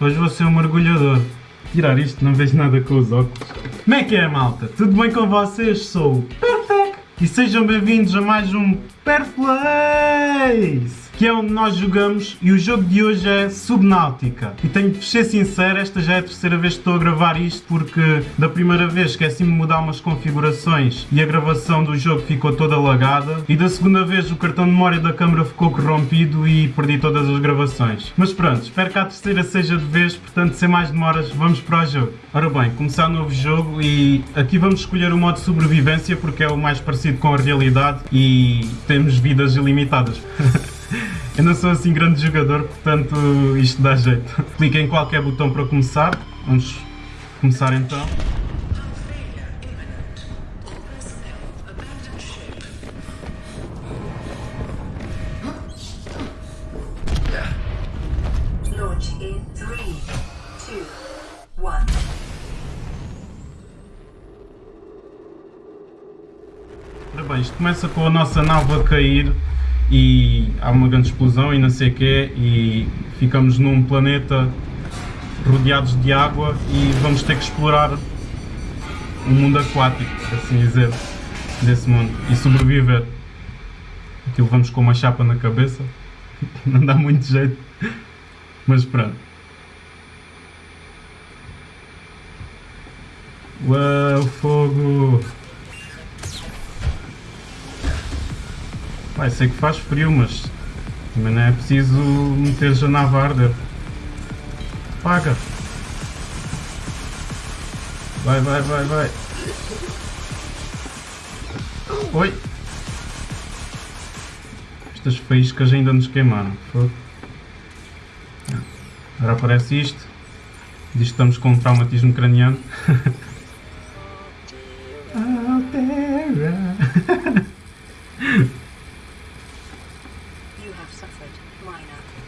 Hoje vou ser um mergulhador. Tirar isto, não vejo nada com os óculos. Como é que é, malta? Tudo bem com vocês? Sou o Perfect e sejam bem-vindos a mais um Perflays! Que é onde nós jogamos e o jogo de hoje é Subnáutica. E tenho de ser sincero, esta já é a terceira vez que estou a gravar isto porque da primeira vez esqueci-me de mudar umas configurações e a gravação do jogo ficou toda lagada e da segunda vez o cartão de memória da câmera ficou corrompido e perdi todas as gravações. Mas pronto, espero que a terceira seja de vez, portanto sem mais demoras vamos para o jogo. Ora bem, começar um novo jogo e aqui vamos escolher o modo sobrevivência porque é o mais parecido com a realidade e temos vidas ilimitadas. Eu não sou assim grande jogador, portanto isto dá jeito. Clique em qualquer botão para começar. Vamos começar então. Launch in 3, 2, 1. Ora bem, isto começa com a nossa nave a cair e há uma grande explosão e não sei o quê e ficamos num planeta rodeados de água e vamos ter que explorar um mundo aquático, assim dizer, desse mundo e sobreviver. Aquilo vamos com uma chapa na cabeça, não dá muito jeito, mas pronto. Uau, fogo! Sei que faz frio, mas também não é preciso meter já na arder. Paga! Vai, vai, vai, vai! Oi! Estas faíscas ainda nos queimaram. Agora aparece isto. Diz que estamos com um traumatismo craniano.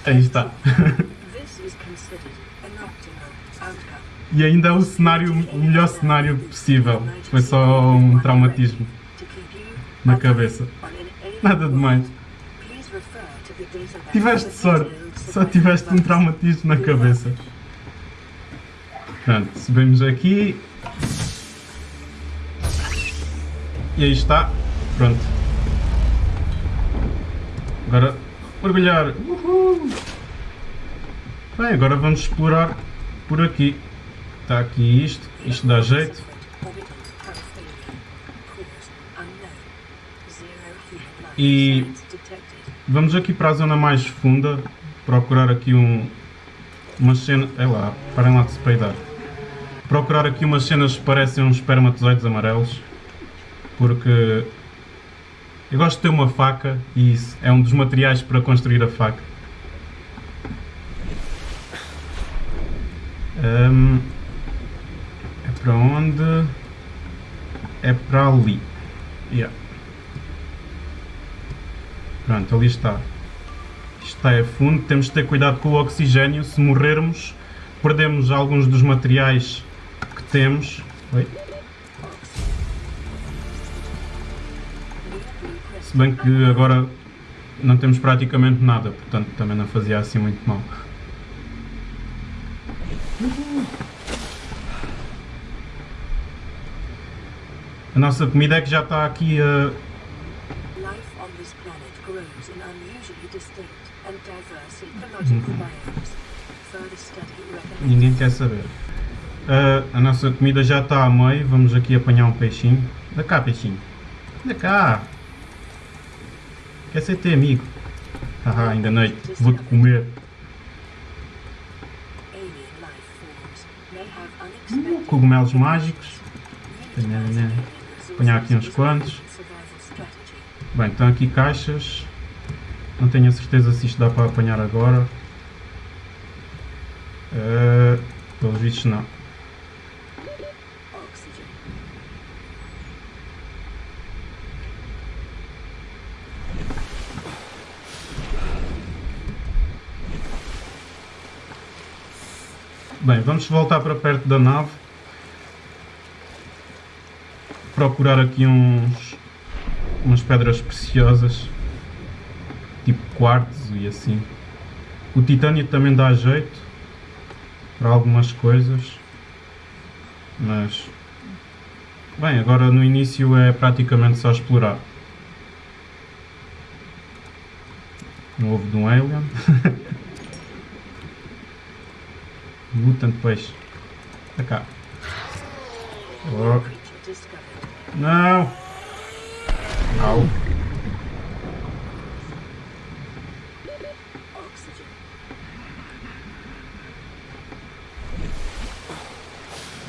Aí está. Optimal outcome. E ainda é o cenário, o melhor cenário possível. Foi só um traumatismo na cabeça. Nada demais. Tiveste sorte. Só tiveste um traumatismo na cabeça. Pronto, subimos aqui. E aí está. Pronto. Agora mergulhar. Uhul. Bem, agora vamos explorar por aqui. Está aqui isto. Isto dá jeito. E-. Vamos aqui para a zona mais funda, procurar aqui um, umas cenas. É lá, parem lá de se peidar. Procurar aqui umas cenas que parecem uns espermatozoides amarelos, porque eu gosto de ter uma faca e isso é um dos materiais para construir a faca. Hum, é para onde? É para ali. Yeah. Pronto, ali está. Isto está a fundo, temos de ter cuidado com o oxigênio. Se morrermos, perdemos alguns dos materiais que temos. Oi? Se bem que agora não temos praticamente nada, portanto também não fazia assim muito mal. A nossa comida é que já está aqui a. Further study recommends Ninguém quer saber. Ah, a nossa comida já está a meio, vamos aqui apanhar um peixinho. Da cá, peixinho. Da cá. Quer ser teu amigo? Haha, ainda noite. Vou-te comer. unexpected Cogumelos mágicos. Né, né. Apanhar aqui uns quantos. Bem, estão aqui caixas. Não tenho a certeza se isto dá para apanhar agora. Uh, pelos vistos não. Oxygen. Bem, vamos voltar para perto da nave. Procurar aqui uns umas pedras preciosas, tipo quartzo e assim. O titânio também dá jeito. para algumas coisas. Mas. Bem, agora no início é praticamente só explorar. Um ovo de um alien. Mutant peixe. Pra cá. Discovered. não! Au.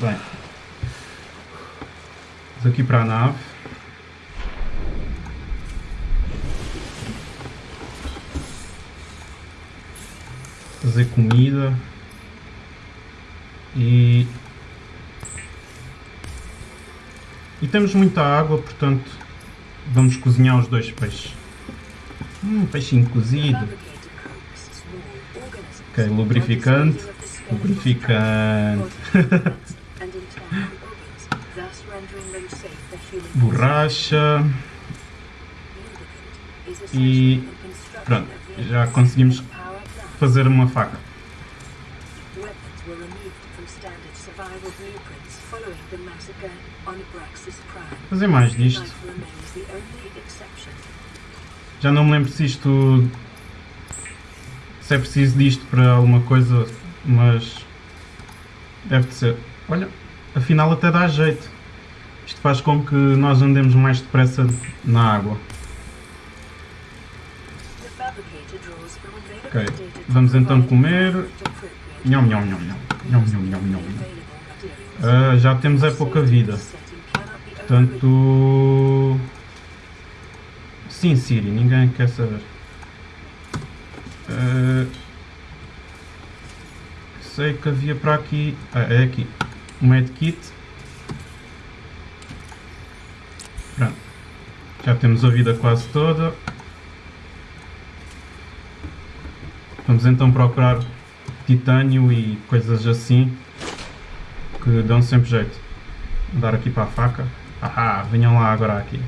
Bem. Vamos aqui para a nave. Fazer comida. E. E temos muita água, portanto vamos cozinhar os dois peixes. Hum, peixinho cozido. Ok, lubrificante. Lubrificante. Borracha. E pronto, já conseguimos fazer uma faca. Fazer mais disto. Já não me lembro se isto. se é preciso disto para alguma coisa, mas. deve de ser. Olha, afinal até dá jeito. Isto faz com que nós andemos mais depressa na água. Ok, vamos então comer. Nham, nham, nham, nham. Nham, nham, nham, nham. Ah, já temos é pouca vida. Portanto. Sim, Siri, ninguém quer saber. Ah, sei que havia para aqui. Ah, é aqui. Um medkit. Pronto. Já temos a vida quase toda. Vamos então procurar titânio e coisas assim que dão sempre jeito. Vou dar aqui para a faca. Ahá, venham lá agora aqui.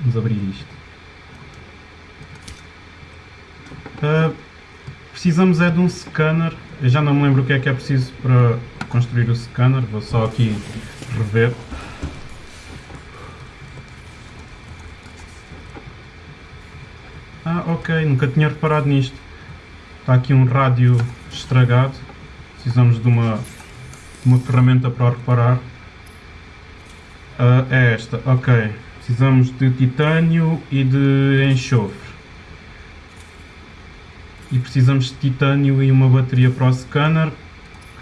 Vamos abrir isto. Ah, precisamos é de um scanner. Eu já não me lembro o que é que é preciso para construir o scanner. Vou só aqui rever. Ok, nunca tinha reparado nisto. Está aqui um rádio estragado. Precisamos de uma, uma ferramenta para reparar. Ah, é esta, ok. Precisamos de titânio e de enxofre. E precisamos de titânio e uma bateria para o scanner.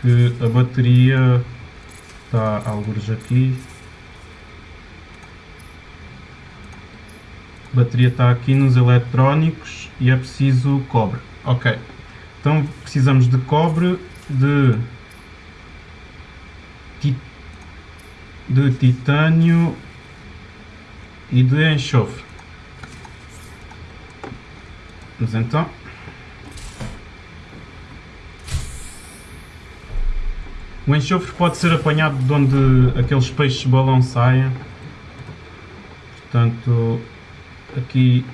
Que a bateria está alguns aqui. A bateria está aqui nos eletrónicos e é preciso cobre. Ok. Então precisamos de cobre, de, de titânio e de enxofre. Vamos então. O enxofre pode ser apanhado de onde aqueles peixes balão saem. Portanto, aqui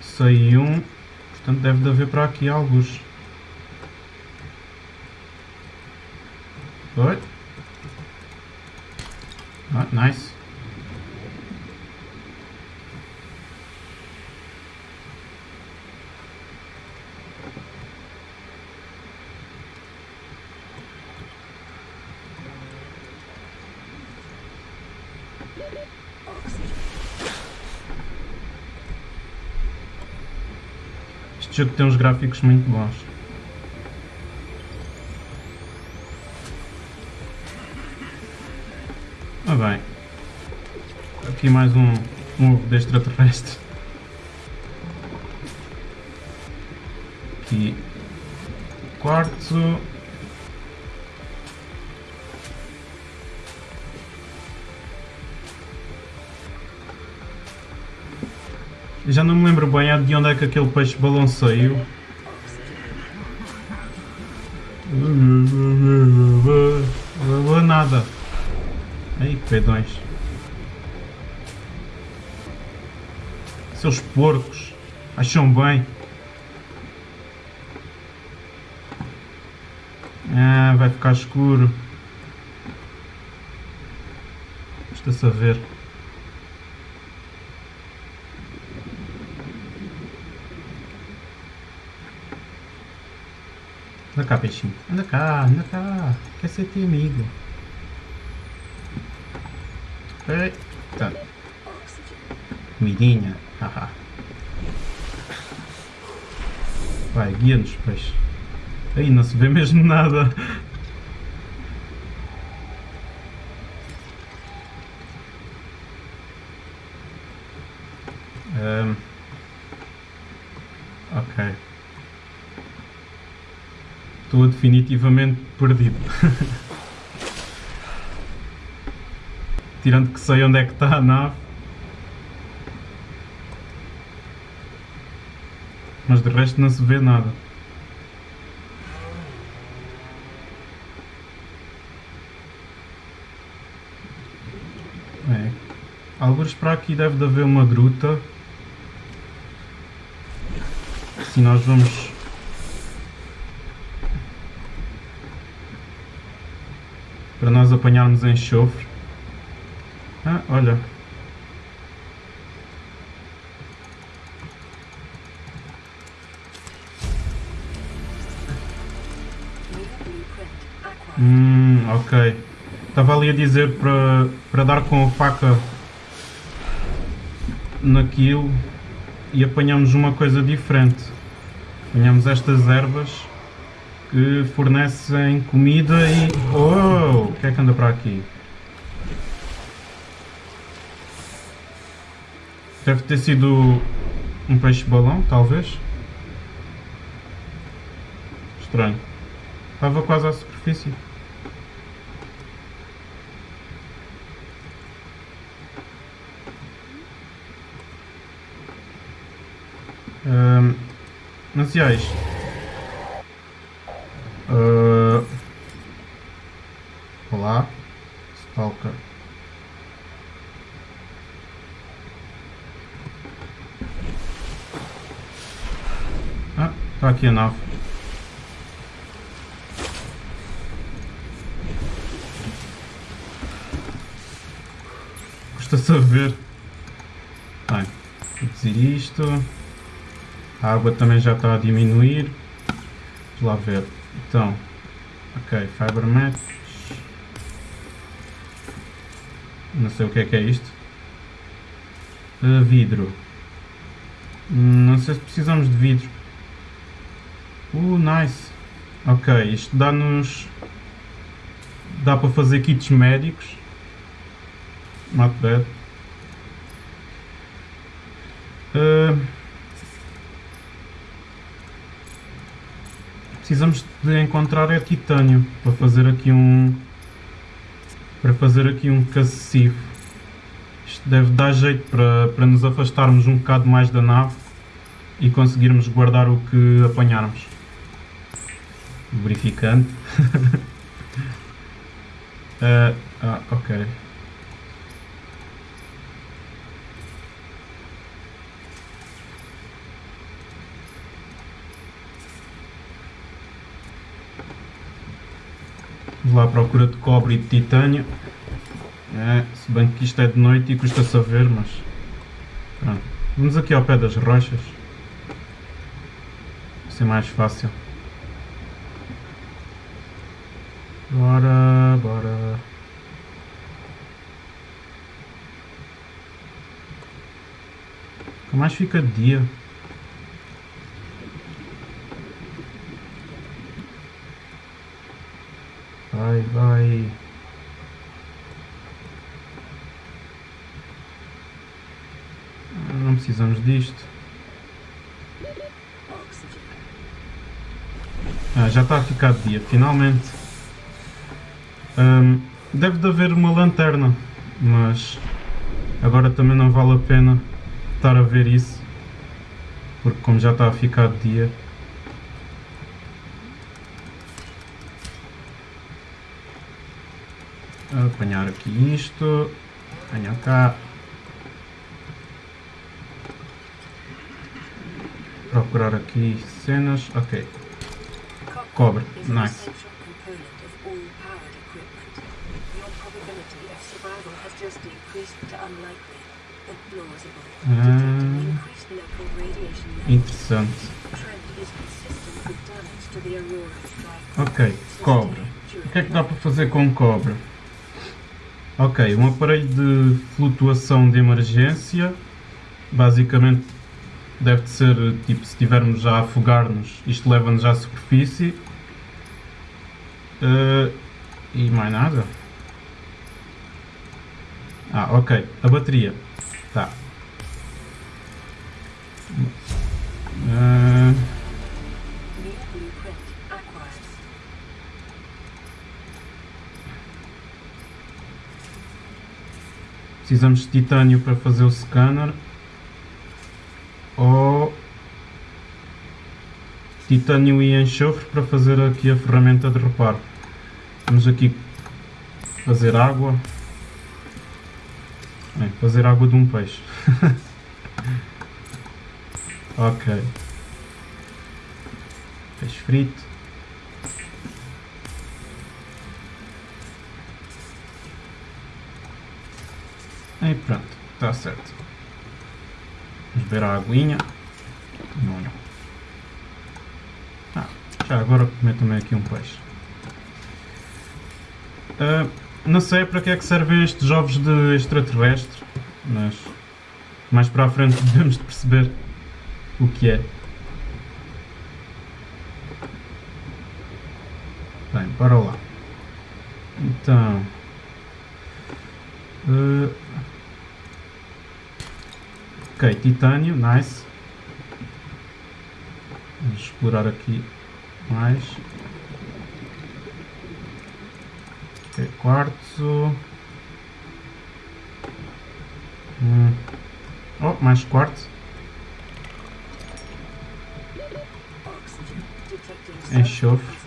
sai um. Portanto, deve de haver para aqui alguns. Oi. Ah, nice. Jogo tem uns gráficos muito bons. Ah bem. Aqui mais um, um ovo de extraterrestre. Aqui. Quartzo. Já não me lembro bem de onde é que aquele peixe balão saiu. Nada. Aí, pedões. Seus porcos. Acham bem. Ah, vai ficar escuro. Custa-se a ver. Cá, peixinho. Anda cá, anda cá. Quer ser teu amigo. Eita. Comidinha. Haha. Vai, guia-nos, peixe. Aí não se vê mesmo nada. Ahm. ok. Estou definitivamente perdido. Tirando que sei onde é que está a nave. Mas de resto não se vê nada. É. Alguns para aqui deve de haver uma gruta. Se nós vamos. Para nós apanharmos enxofre. Ah, olha. Hum, ok. Estava ali a dizer para, para dar com a faca naquilo e apanhamos uma coisa diferente. Apanhamos estas ervas que fornecem comida e. Oh! O que é que anda para aqui? Deve ter sido um peixe-balão, talvez. Estranho. Estava quase à superfície. Ahm, mas é isto? Olá, Stalker. Ah, está aqui a nave. Custa-se a ver. Bem, dizer isto. A água também já está a diminuir. Vamos lá ver. Então, ok, fiber Não sei o que é que é isto. Uh, vidro. Hum, Não sei se precisamos de vidro. Uh, nice. Ok, isto dá-nos. Dá para fazer kits médicos. Not bad. Uh, precisamos de encontrar é titânio para fazer aqui um para fazer aqui um cacifo. Isto deve dar jeito para, para nos afastarmos um bocado mais da nave e conseguirmos guardar o que apanharmos. Verificando. Eh, ah, ok. Vamos lá à procura de cobre e de titânio. É, se bem que isto é de noite e custa-se a ver, mas. Pronto. Vamos aqui ao pé das rochas. Vai ser mais fácil. Bora, bora. Nunca mais fica de dia. Vai, vai. Ah, Não precisamos disto. Oxygen. Ah, já está a ficar de dia, finalmente. Ahm, deve de haver uma lanterna, mas agora também não vale a pena estar a ver isso, porque como já está a ficar de dia. Apanhar aqui isto, apanhar cá. procurar aqui cenas. Ok. Cobre, nice. detecting Ah. Interessante. Ok, cobre. O que é que dá para fazer com cobre? Ok, um aparelho de flutuação de emergência. Basicamente deve de ser tipo se estivermos já a afogar-nos, isto leva-nos à superfície. Eh, e mais nada. Ah, ok. A bateria. Tá. Eh. Precisamos de titânio para fazer o scanner. Ou titânio e enxofre para fazer aqui a ferramenta de reparo. Vamos aqui fazer água. Bem, fazer água de um peixe. ok. Peixe frito. E pronto, está certo. Vamos beber a aguinha. Não. Ah, já agora comer também aqui um peixe. Ah, não sei para que é que servem estes ovos de extraterrestre, mas mais para a frente devemos de perceber o que é. Bem, bora lá. Então. ah, ok, titânio, nice. Vamos explorar aqui mais. Ok, quartzo. Hum. Oh, mais quartzo. Enxofre.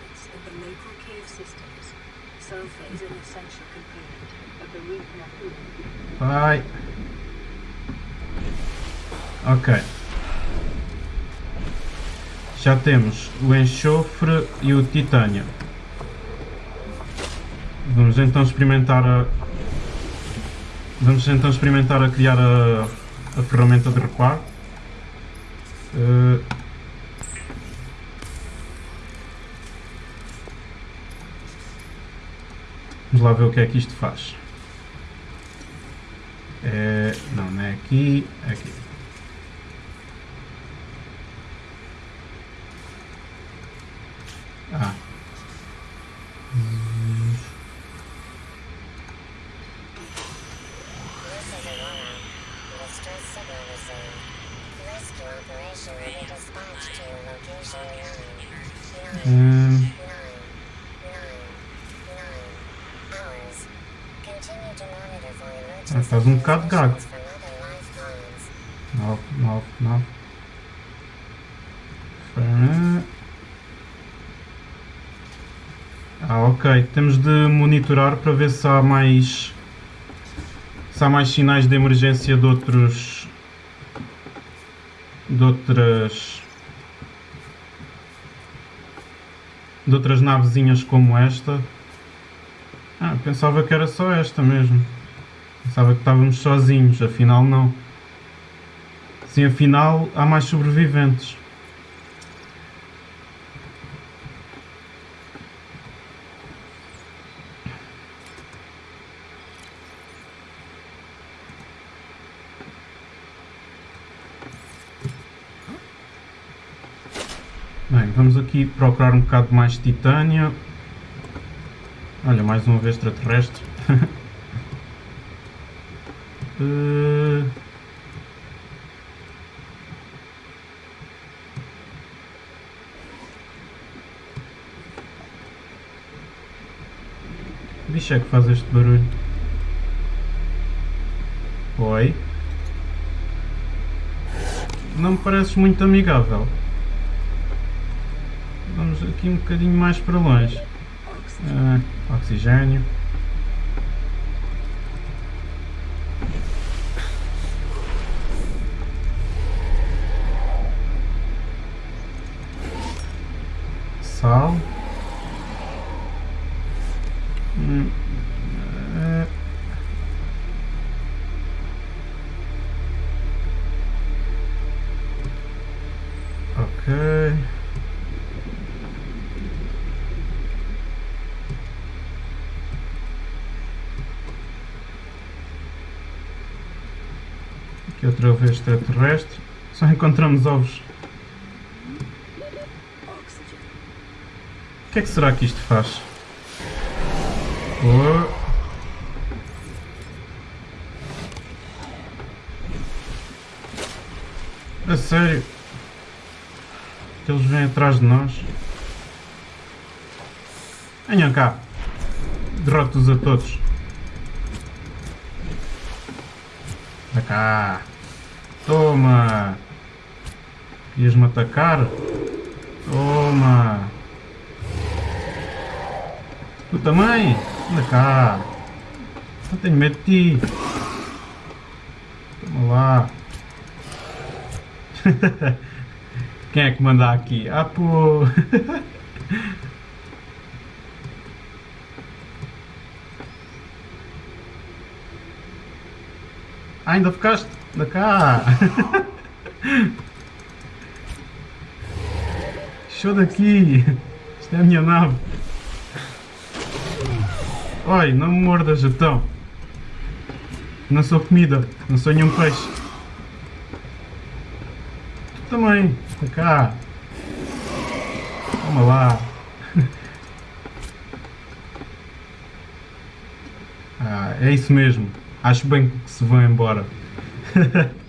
deposits in Já temos o enxofre e o titânio. Vamos então experimentar a. Vamos então experimentar a criar a, a ferramenta de reparo. Eh, Vamos lá ver o que é que isto faz. É, não, não é aqui, é aqui. Emergency Ah, faz um bocado gago. 9, 9, 9. Fernan. Ah, ok. Temos de monitorar para ver se há mais. Se há mais sinais de emergência de outros. De outras. de outras navezinhas como esta. Ah, pensava que era só esta mesmo. Pensava que estávamos sozinhos, afinal não. Sim, afinal há mais sobreviventes. Bem, vamos procurar um bocado mais titânio. Olha, mais uma vez extraterrestre. Que bicho é que faz este barulho? Oi? Não me pareces muito amigável. Vamos aqui um bocadinho mais para longe. Ah, oxigênio. Aqui outra vez extraterrestre. Só encontramos ovos. O que é que será que isto faz? Oh. A sério? Que eles vêm atrás de nós? Venham cá. Derroto-os a todos. Anda cá. Toma. Ias-me atacar? Toma. Tu também? Anda cá. Não tenho medo de ti. Toma lá. Quem é que manda aqui? Ah, pô. Ainda ficaste? Anda cá. Show daqui. Isto é a minha nave. Oi, não me mordas então. Não sou comida, não sou nenhum peixe. Tu também, anda cá. Toma lá. Ah, é isso mesmo. Acho bem que se vão embora.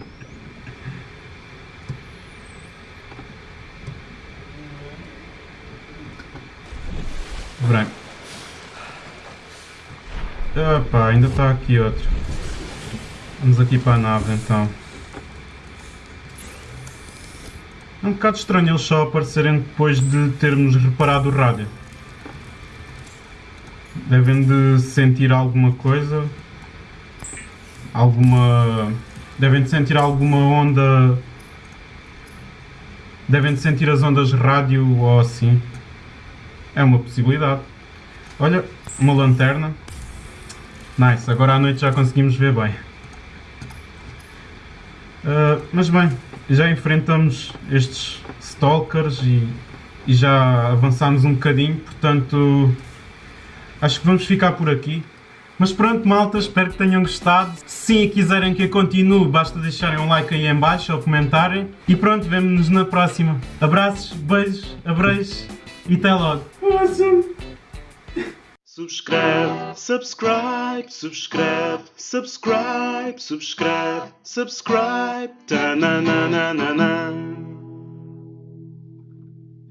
Branco. Opa, ainda está aqui outro. Vamos aqui para a nave então. É um bocado estranho eles só aparecerem depois de termos reparado o rádio. Devem de sentir alguma coisa. Alguma. Devem de sentir alguma onda. Devem de sentir as ondas rádio ou assim. É uma possibilidade. Olha, uma lanterna. Nice, agora à noite já conseguimos ver bem. Uh, mas bem, já enfrentamos estes stalkers e, e já avançámos um bocadinho, portanto acho que vamos ficar por aqui. Mas pronto malta, espero que tenham gostado. Se quiserem que eu continue, basta deixarem um like aí em baixo ou comentarem. E pronto, vemo-nos na próxima. Abraços, beijos, abreijos e até logo. Subscribe, subscribe, subscribe, subscribe, subscribe, subscribe. Ta na na na na na.